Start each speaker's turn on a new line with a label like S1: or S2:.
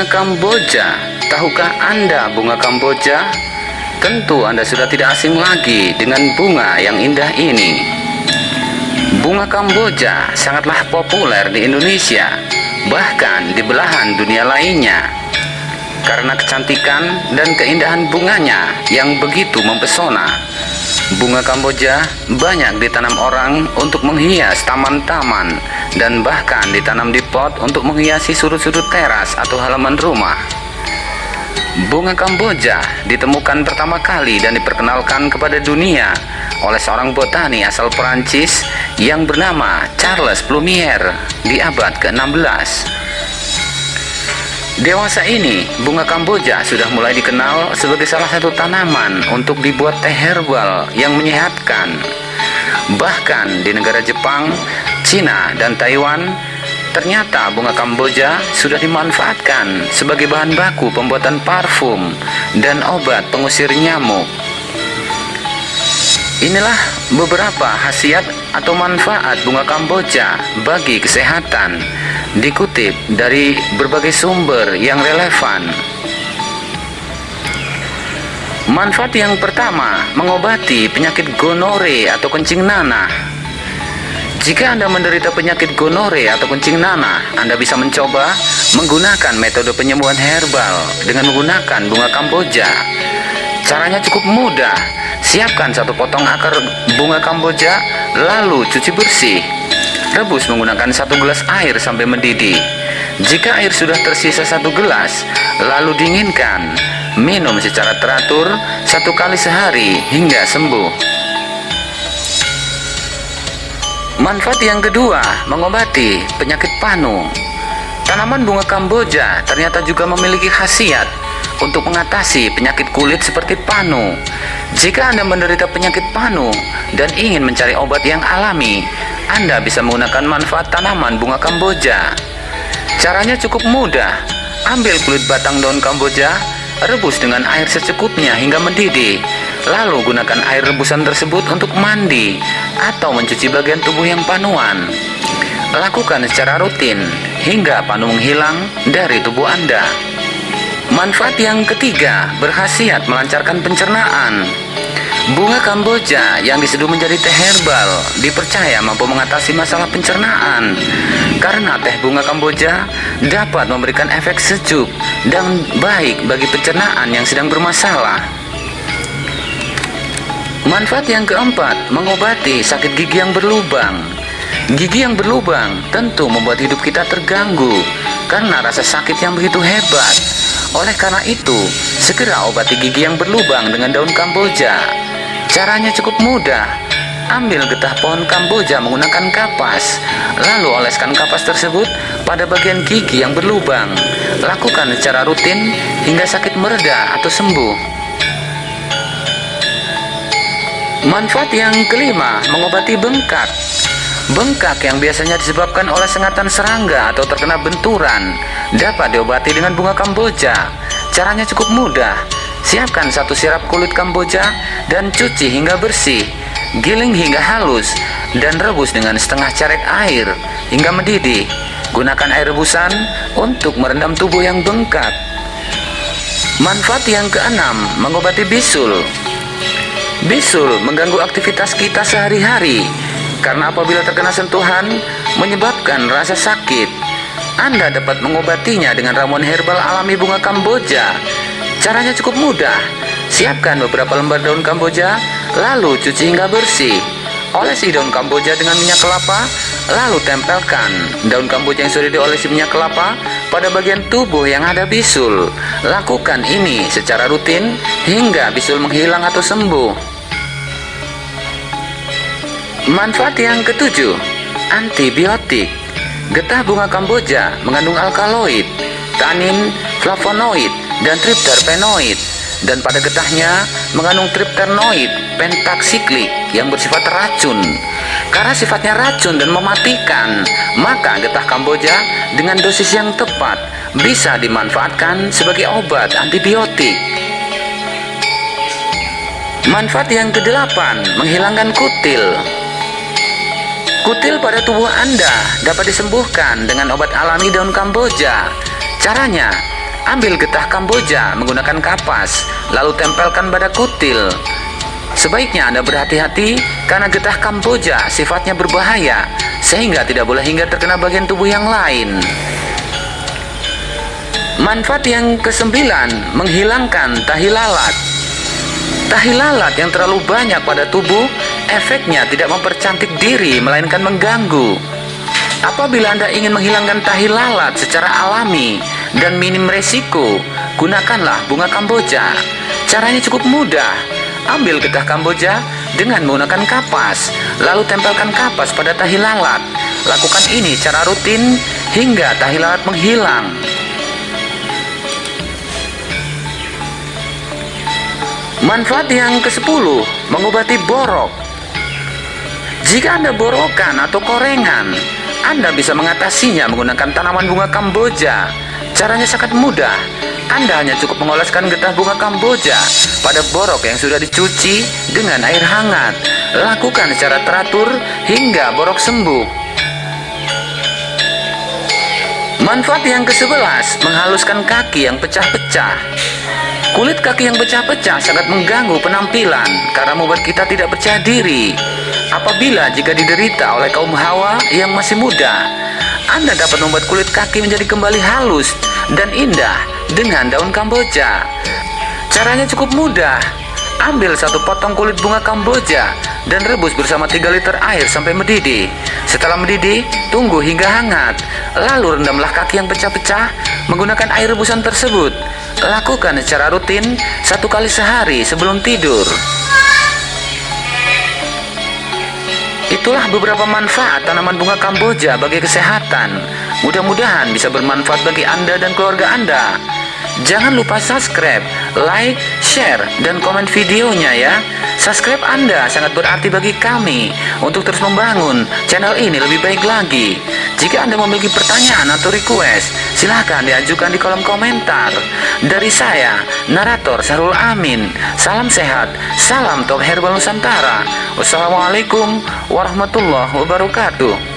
S1: Bunga Kamboja. Tahukah Anda bunga Kamboja? Tentu Anda sudah tidak asing lagi dengan bunga yang indah ini. Bunga Kamboja sangatlah populer di Indonesia, bahkan di belahan dunia lainnya. Karena kecantikan dan keindahan bunganya yang begitu mempesona. Bunga Kamboja banyak ditanam orang untuk menghias taman-taman dan bahkan ditanam di pot untuk menghiasi sudut-sudut teras atau halaman rumah. Bunga Kamboja ditemukan pertama kali dan diperkenalkan kepada dunia oleh seorang botani asal Perancis yang bernama Charles Plumier di abad ke-16. Dewasa ini, bunga Kamboja sudah mulai dikenal sebagai salah satu tanaman untuk dibuat teh herbal yang menyehatkan. Bahkan di negara Jepang, Cina, dan Taiwan, ternyata bunga Kamboja sudah dimanfaatkan sebagai bahan baku pembuatan parfum dan obat pengusir nyamuk. Inilah beberapa khasiat atau manfaat bunga Kamboja bagi kesehatan dikutip dari berbagai sumber yang relevan. Manfaat yang pertama, mengobati penyakit gonore atau kencing nanah. Jika Anda menderita penyakit gonore atau kencing nanah, Anda bisa mencoba menggunakan metode penyembuhan herbal dengan menggunakan bunga kamboja. Caranya cukup mudah. Siapkan satu potong akar bunga kamboja, lalu cuci bersih. Rebus menggunakan satu gelas air sampai mendidih. Jika air sudah tersisa satu gelas, lalu dinginkan. Minum secara teratur satu kali sehari hingga sembuh. Manfaat yang kedua, mengobati penyakit panu. Tanaman bunga Kamboja ternyata juga memiliki khasiat untuk mengatasi penyakit kulit seperti panu. Jika Anda menderita penyakit panu dan ingin mencari obat yang alami, Anda bisa menggunakan manfaat tanaman bunga Kamboja. Caranya cukup mudah. Ambil kulit batang daun Kamboja, rebus dengan air secukupnya hingga mendidih. Lalu gunakan air rebusan tersebut untuk mandi atau mencuci bagian tubuh yang panuan. Lakukan secara rutin hingga panu menghilang dari tubuh Anda. Manfaat yang ketiga, berkhasiat melancarkan pencernaan. Bunga Kamboja yang diseduh menjadi teh herbal dipercaya mampu mengatasi masalah pencernaan karena teh bunga Kamboja dapat memberikan efek sejuk dan baik bagi pencernaan yang sedang bermasalah. Manfaat yang keempat, mengobati sakit gigi yang berlubang. Gigi yang berlubang tentu membuat hidup kita terganggu karena rasa sakit yang begitu hebat. Oleh karena itu, segera obati gigi yang berlubang dengan daun kamboja. Caranya cukup mudah. Ambil getah pohon kamboja menggunakan kapas, lalu oleskan kapas tersebut pada bagian gigi yang berlubang. Lakukan secara rutin hingga sakit mereda atau sembuh. Manfaat yang kelima, mengobati bengkak. Bengkak yang biasanya disebabkan oleh sengatan serangga atau terkena benturan dapat diobati dengan bunga kamboja. Caranya cukup mudah. Siapkan satu sirap kulit kamboja dan cuci hingga bersih. Giling hingga halus dan rebus dengan setengah carek air hingga mendidih. Gunakan air rebusan untuk merendam tubuh yang bengkak. Manfaat yang keenam, mengobati bisul. Bisul mengganggu aktivitas kita sehari-hari karena apabila terkena sentuhan menyebabkan rasa sakit. Anda dapat mengobatinya dengan ramuan herbal alami bunga kamboja. Caranya cukup mudah. Siapkan beberapa lembar daun kamboja, lalu cuci hingga bersih. Olesi daun kamboja dengan minyak kelapa, lalu tempelkan daun kamboja yang sudah diolesi minyak kelapa pada bagian tubuh yang ada bisul. Lakukan ini secara rutin hingga bisul menghilang atau sembuh. Manfaat yang ketujuh, antibiotik. Getah bunga kamboja mengandung alkaloid, tanin, flavonoid, dan tripterpenoid. Dan pada getahnya mengandung tripternoid pentaksiklik yang bersifat racun. Karena sifatnya racun dan mematikan, maka getah kamboja dengan dosis yang tepat bisa dimanfaatkan sebagai obat antibiotik. Manfaat yang kedelapan, menghilangkan kutil. Kutil pada tubuh Anda dapat disembuhkan dengan obat alami daun kamboja. Caranya, Ambil getah Kamboja menggunakan kapas, lalu tempelkan pada kutil. Sebaiknya Anda berhati-hati karena getah Kamboja sifatnya berbahaya, sehingga tidak boleh hingga terkena bagian tubuh yang lain. Manfaat yang kesembilan, menghilangkan tahi lalat. Tahi lalat yang terlalu banyak pada tubuh, efeknya tidak mempercantik diri, melainkan mengganggu. Apabila Anda ingin menghilangkan tahi lalat secara alami, dan minim resiko, gunakanlah bunga kamboja. Caranya cukup mudah. Ambil getah kamboja dengan menggunakan kapas, lalu tempelkan kapas pada tahi lalat. Lakukan ini secara rutin hingga tahi lalat menghilang. Manfaat yang ke-10, mengobati borok. Jika Anda borokan atau korengan, Anda bisa mengatasinya menggunakan tanaman bunga kamboja Caranya sangat mudah. Anda hanya cukup mengoleskan getah bunga kamboja pada borok yang sudah dicuci dengan air hangat. Lakukan secara teratur hingga borok sembuh. Manfaat yang ke-11, menghaluskan kaki yang pecah-pecah. Kulit kaki yang pecah-pecah sangat mengganggu penampilan karena membuat kita tidak percaya diri. Apabila jika diderita oleh kaum hawa yang masih muda, Anda dapat membuat kulit kaki menjadi kembali halus dan indah dengan daun kamboja. Caranya cukup mudah. Ambil satu potong kulit bunga kamboja dan rebus bersama 3 liter air sampai mendidih. Setelah mendidih, tunggu hingga hangat. Lalu rendamlah kaki yang pecah-pecah menggunakan air rebusan tersebut. Lakukan secara rutin satu kali sehari sebelum tidur. Itulah beberapa manfaat tanaman bunga kamboja bagi kesehatan. Mudah-mudahan bisa bermanfaat bagi Anda dan keluarga Anda. Jangan lupa subscribe, like, share, dan komen videonya ya. Subscribe Anda sangat berarti bagi kami untuk terus membangun channel ini lebih baik lagi. Jika Anda memiliki pertanyaan atau request, silahkan diajukan di kolom komentar. Dari saya, narator Sarul Amin. Salam sehat, salam top herbal Nusantara. Wassalamualaikum warahmatullahi wabarakatuh.